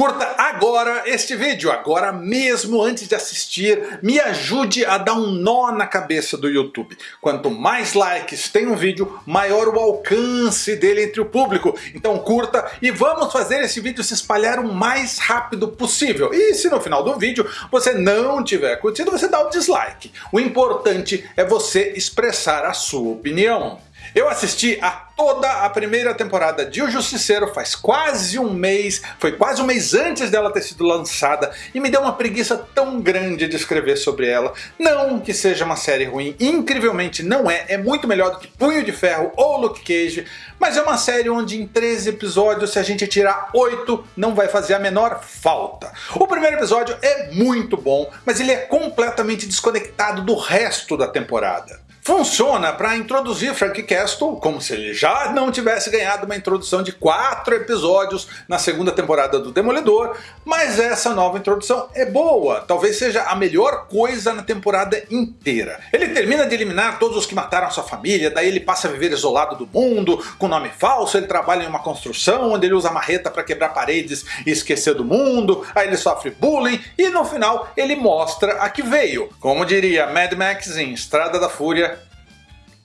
Curta agora este vídeo, agora mesmo antes de assistir, me ajude a dar um nó na cabeça do YouTube. Quanto mais likes tem um vídeo, maior o alcance dele entre o público. Então curta e vamos fazer esse vídeo se espalhar o mais rápido possível. E se no final do vídeo você não tiver curtido, você dá o dislike. O importante é você expressar a sua opinião. Eu assisti a toda a primeira temporada de O Justiceiro faz quase um mês, foi quase um mês antes dela ter sido lançada e me deu uma preguiça tão grande de escrever sobre ela. Não que seja uma série ruim, incrivelmente não é, é muito melhor do que Punho de Ferro ou Luke Cage, mas é uma série onde em 13 episódios se a gente tirar 8 não vai fazer a menor falta. O primeiro episódio é muito bom, mas ele é completamente desconectado do resto da temporada funciona para introduzir Frank Castle como se ele já não tivesse ganhado uma introdução de 4 episódios na segunda temporada do Demolidor, mas essa nova introdução é boa, talvez seja a melhor coisa na temporada inteira. Ele termina de eliminar todos os que mataram sua família, daí ele passa a viver isolado do mundo, com nome falso, ele trabalha em uma construção onde ele usa marreta para quebrar paredes e esquecer do mundo, aí ele sofre bullying e no final ele mostra a que veio. Como diria Mad Max em Estrada da Fúria,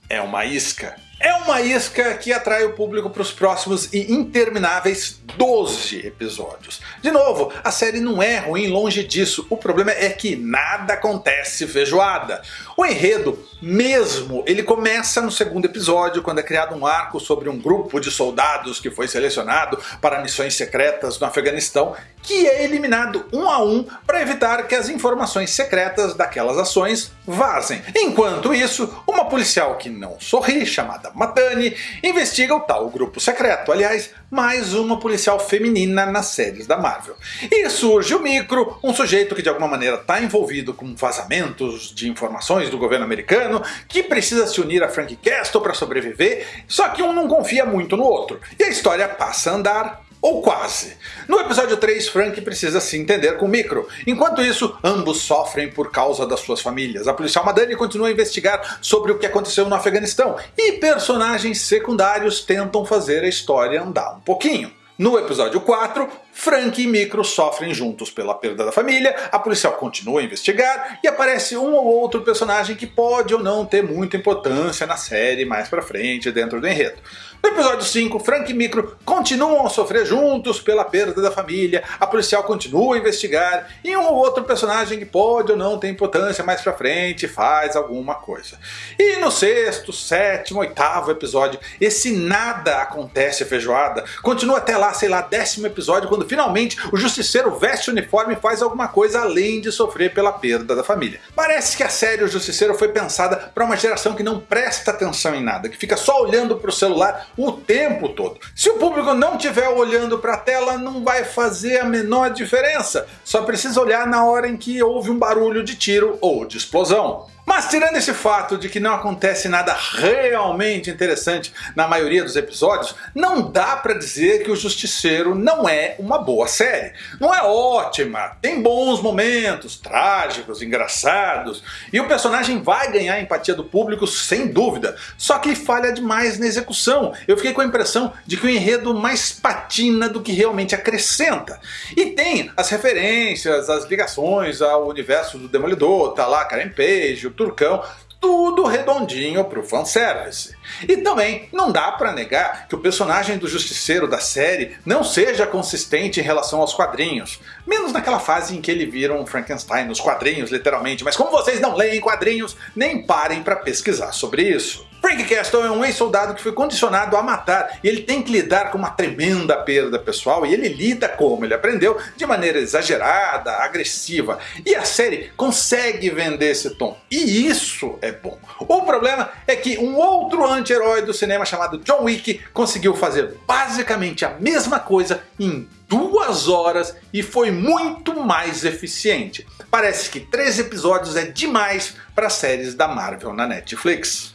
é uma isca. É uma isca que atrai o público para os próximos e intermináveis 12 episódios. De novo, a série não é ruim longe disso, o problema é que nada acontece feijoada. O enredo, mesmo, ele começa no segundo episódio, quando é criado um arco sobre um grupo de soldados que foi selecionado para missões secretas no Afeganistão, que é eliminado um a um para evitar que as informações secretas daquelas ações vazem. Enquanto isso, uma policial que não sorri, chamada Matani, investiga o tal grupo secreto. Aliás, mais uma policial feminina nas séries da Marvel. E surge o Micro, um sujeito que de alguma maneira está envolvido com vazamentos de informações do governo americano, que precisa se unir a Frank Castle para sobreviver, só que um não confia muito no outro. E a história passa a andar ou quase. No episódio 3, Frank precisa se entender com Micro. Enquanto isso, ambos sofrem por causa das suas famílias. A policial Madani continua a investigar sobre o que aconteceu no Afeganistão, e personagens secundários tentam fazer a história andar um pouquinho. No episódio 4, Frank e Micro sofrem juntos pela perda da família, a policial continua a investigar e aparece um ou outro personagem que pode ou não ter muita importância na série mais pra frente dentro do enredo. No episódio 5, Frank e Micro continuam a sofrer juntos pela perda da família, a policial continua a investigar e um ou outro personagem que pode ou não ter importância mais pra frente faz alguma coisa. E no sexto, sétimo, oitavo episódio, esse nada acontece feijoada, continua até lá, sei lá, décimo episódio, quando finalmente o Justiceiro veste o uniforme e faz alguma coisa além de sofrer pela perda da família. Parece que a série O Justiceiro foi pensada para uma geração que não presta atenção em nada, que fica só olhando para o celular o tempo todo. Se o público não estiver olhando para a tela, não vai fazer a menor diferença. Só precisa olhar na hora em que houve um barulho de tiro ou de explosão. Mas tirando esse fato de que não acontece nada realmente interessante na maioria dos episódios, não dá pra dizer que o Justiceiro não é uma boa série. Não é ótima, tem bons momentos, trágicos, engraçados, e o personagem vai ganhar a empatia do público sem dúvida, só que falha demais na execução. Eu fiquei com a impressão de que o enredo mais patina do que realmente acrescenta. E tem as referências, as ligações ao universo do Demolidor, tá lá Karen Page, Turcão, tudo redondinho pro fanservice. E também não dá pra negar que o personagem do Justiceiro da série não seja consistente em relação aos quadrinhos. Menos naquela fase em que ele vira um Frankenstein nos quadrinhos, literalmente, mas como vocês não leem quadrinhos, nem parem pra pesquisar sobre isso. Frank Castle é um ex-soldado que foi condicionado a matar e ele tem que lidar com uma tremenda perda pessoal e ele lida como ele aprendeu de maneira exagerada, agressiva e a série consegue vender esse tom e isso é bom. O problema é que um outro anti-herói do cinema chamado John Wick conseguiu fazer basicamente a mesma coisa em duas horas e foi muito mais eficiente. Parece que três episódios é demais para séries da Marvel na Netflix.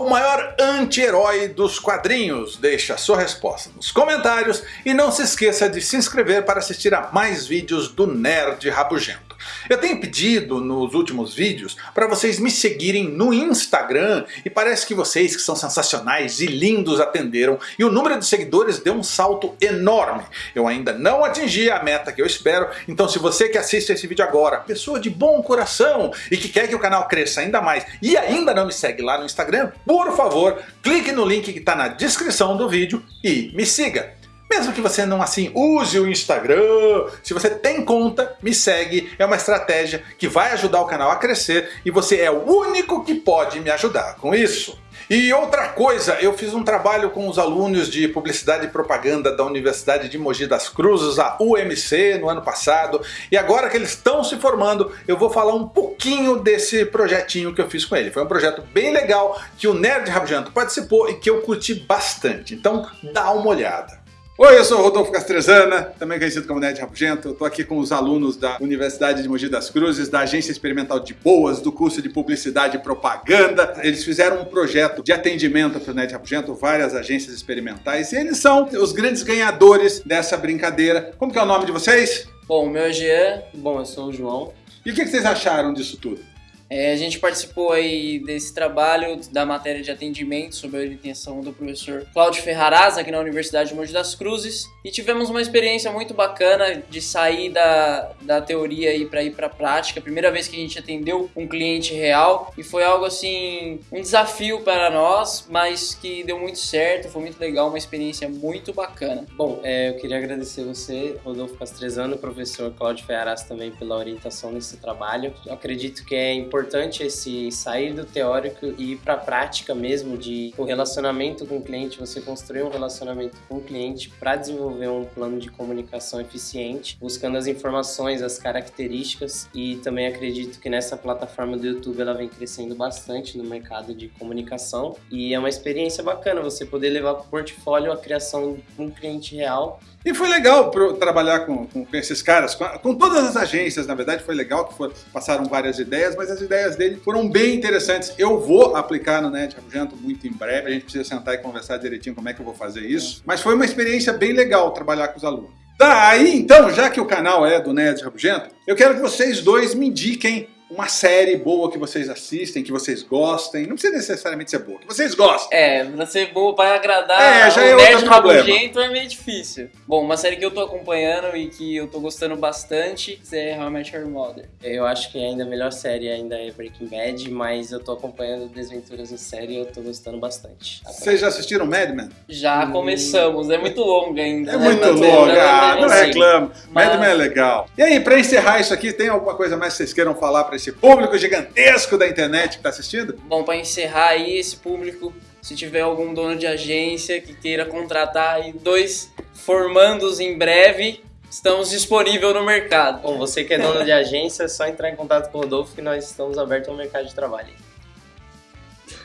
O maior anti-herói dos quadrinhos? Deixe a sua resposta nos comentários e não se esqueça de se inscrever para assistir a mais vídeos do Nerd Rabugento. Eu tenho pedido nos últimos vídeos para vocês me seguirem no Instagram e parece que vocês que são sensacionais e lindos atenderam e o número de seguidores deu um salto enorme. Eu ainda não atingi a meta que eu espero, então se você que assiste esse vídeo agora, pessoa de bom coração e que quer que o canal cresça ainda mais e ainda não me segue lá no Instagram, por favor, clique no link que está na descrição do vídeo e me siga. Mesmo que você não assim use o Instagram, se você tem conta, me segue, é uma estratégia que vai ajudar o canal a crescer e você é o único que pode me ajudar com isso. E outra coisa, eu fiz um trabalho com os alunos de Publicidade e Propaganda da Universidade de Mogi das Cruzes, a UMC, no ano passado, e agora que eles estão se formando, eu vou falar um pouquinho desse projetinho que eu fiz com ele. Foi um projeto bem legal, que o Nerd Rabugento participou e que eu curti bastante, então dá uma olhada. Oi, eu sou o Rodolfo Castrezana, também conhecido como Ned Rabugento. Eu estou aqui com os alunos da Universidade de Mogi das Cruzes, da Agência Experimental de Boas, do curso de Publicidade e Propaganda. Eles fizeram um projeto de atendimento para o Ned Rabugento, várias agências experimentais, e eles são os grandes ganhadores dessa brincadeira. Como que é o nome de vocês? Bom, o meu é Jean, bom, eu sou o João. E o que vocês acharam disso tudo? É, a gente participou aí desse trabalho da matéria de atendimento sob a orientação do professor Cláudio Ferraraz aqui na Universidade de Mogi das Cruzes e tivemos uma experiência muito bacana de sair da, da teoria e para ir para a prática. Primeira vez que a gente atendeu um cliente real e foi algo assim, um desafio para nós, mas que deu muito certo, foi muito legal, uma experiência muito bacana. Bom, é, eu queria agradecer você, Rodolfo Castrezano, professor Cláudio Ferraraz também pela orientação nesse trabalho. Eu acredito que é importante importante esse sair do teórico e ir para a prática mesmo de o relacionamento com o cliente, você construir um relacionamento com o cliente para desenvolver um plano de comunicação eficiente, buscando as informações, as características e também acredito que nessa plataforma do YouTube ela vem crescendo bastante no mercado de comunicação e é uma experiência bacana você poder levar para o portfólio a criação de um cliente real. E foi legal trabalhar com, com, esses caras, com, com, todas as agências, na verdade foi legal que for, passaram várias ideias, mas as ideias dele foram bem interessantes. Eu vou aplicar no Net Rabugento muito em breve, a gente precisa sentar e conversar direitinho como é que eu vou fazer isso. Mas foi uma experiência bem legal trabalhar com os alunos. Tá, aí então, já que o canal é do Nerd Rabugento, eu quero que vocês dois me indiquem uma série boa que vocês assistem, que vocês gostem. Não precisa necessariamente ser boa, que vocês gostem. É, pra ser boa, pra agradar é, já é o nerd rabugento é meio difícil. Bom, uma série que eu tô acompanhando e que eu tô gostando bastante é How I Met Your Mother. Eu acho que ainda a melhor série ainda é Breaking Bad, mas eu tô acompanhando Desventuras em Série e eu tô gostando bastante. Vocês já assistiram Mad Men? Já hum. começamos, é muito longa ainda. É né? muito longa, ah, não reclamo. Mas... Mad Men é legal. E aí, pra encerrar isso aqui, tem alguma coisa mais que vocês queiram falar pra esse público gigantesco da internet que está assistindo? Bom, para encerrar aí esse público, se tiver algum dono de agência que queira contratar aí dois formandos em breve, estamos disponíveis no mercado. Bom, você que é dono de agência, é só entrar em contato com o Rodolfo que nós estamos abertos ao mercado de trabalho.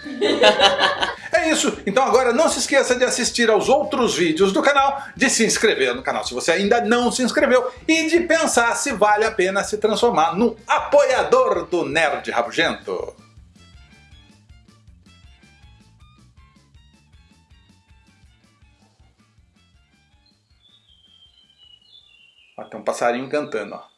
isso, então agora não se esqueça de assistir aos outros vídeos do canal, de se inscrever no canal se você ainda não se inscreveu e de pensar se vale a pena se transformar num apoiador do Nerd Rabugento. Ó, tem um passarinho cantando, ó.